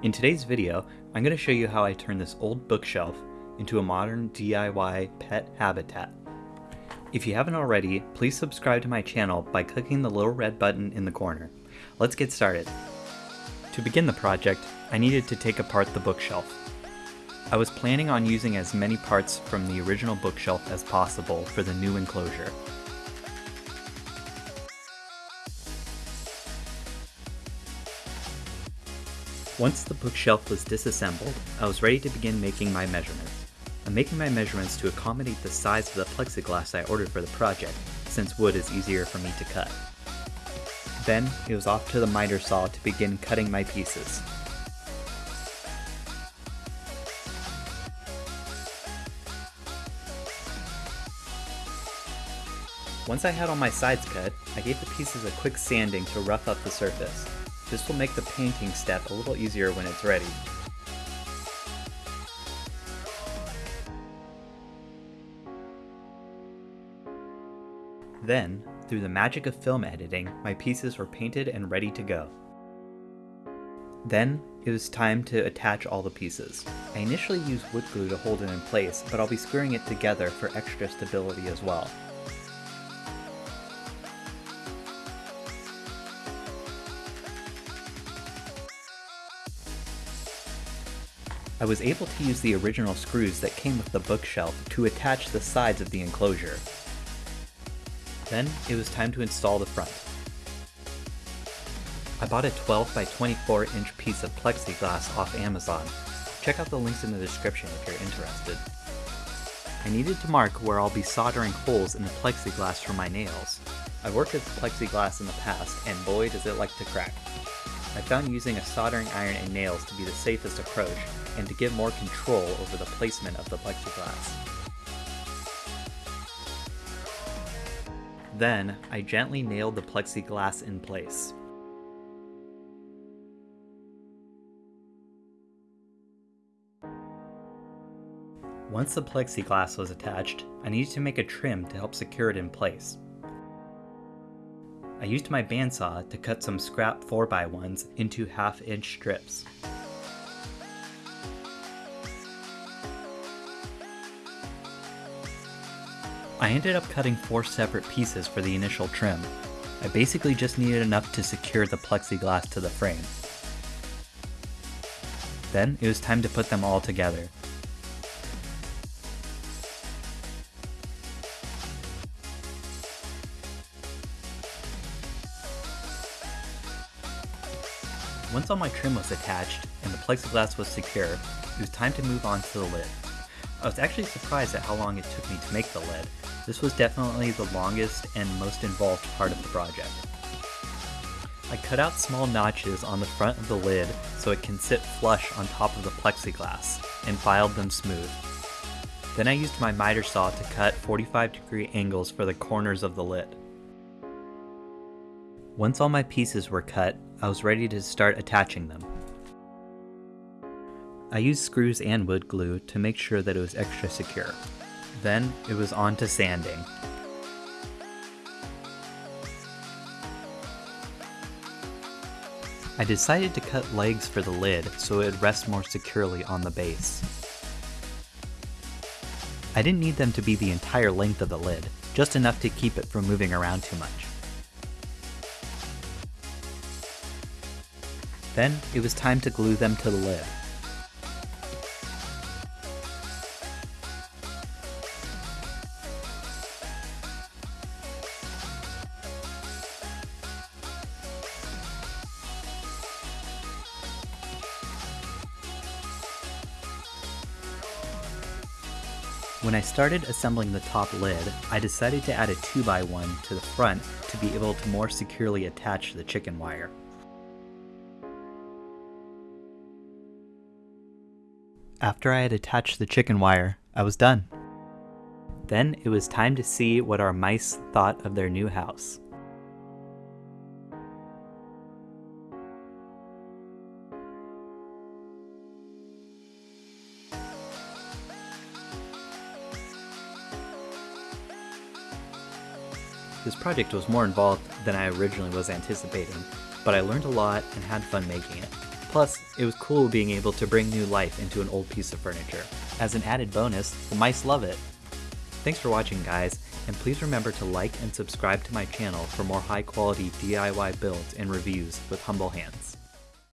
In today's video, I'm going to show you how I turn this old bookshelf into a modern DIY pet habitat. If you haven't already, please subscribe to my channel by clicking the little red button in the corner. Let's get started. To begin the project, I needed to take apart the bookshelf. I was planning on using as many parts from the original bookshelf as possible for the new enclosure. Once the bookshelf was disassembled, I was ready to begin making my measurements. I'm making my measurements to accommodate the size of the plexiglass I ordered for the project, since wood is easier for me to cut. Then, it was off to the miter saw to begin cutting my pieces. Once I had all my sides cut, I gave the pieces a quick sanding to rough up the surface. This will make the painting step a little easier when it's ready. Then, through the magic of film editing, my pieces were painted and ready to go. Then, it was time to attach all the pieces. I initially used wood glue to hold it in place, but I'll be screwing it together for extra stability as well. I was able to use the original screws that came with the bookshelf to attach the sides of the enclosure. Then it was time to install the front. I bought a 12 by 24 inch piece of plexiglass off Amazon. Check out the links in the description if you're interested. I needed to mark where I'll be soldering holes in the plexiglass for my nails. I've worked with plexiglass in the past, and boy does it like to crack. I found using a soldering iron and nails to be the safest approach, and to give more control over the placement of the plexiglass. Then, I gently nailed the plexiglass in place. Once the plexiglass was attached, I needed to make a trim to help secure it in place. I used my bandsaw to cut some scrap 4x1s into half inch strips. I ended up cutting four separate pieces for the initial trim. I basically just needed enough to secure the plexiglass to the frame. Then it was time to put them all together. Once all my trim was attached and the plexiglass was secure, it was time to move on to the lid. I was actually surprised at how long it took me to make the lid. This was definitely the longest and most involved part of the project. I cut out small notches on the front of the lid so it can sit flush on top of the plexiglass, and filed them smooth. Then I used my miter saw to cut 45 degree angles for the corners of the lid. Once all my pieces were cut, I was ready to start attaching them. I used screws and wood glue to make sure that it was extra secure. Then it was on to sanding. I decided to cut legs for the lid so it would rest more securely on the base. I didn't need them to be the entire length of the lid, just enough to keep it from moving around too much. Then it was time to glue them to the lid. When I started assembling the top lid, I decided to add a 2x1 to the front to be able to more securely attach the chicken wire. After I had attached the chicken wire, I was done. Then it was time to see what our mice thought of their new house. This project was more involved than I originally was anticipating, but I learned a lot and had fun making it. Plus, it was cool being able to bring new life into an old piece of furniture. As an added bonus, the mice love it. Thanks for watching guys, and please remember to like and subscribe to my channel for more high quality DIY builds and reviews with humble hands.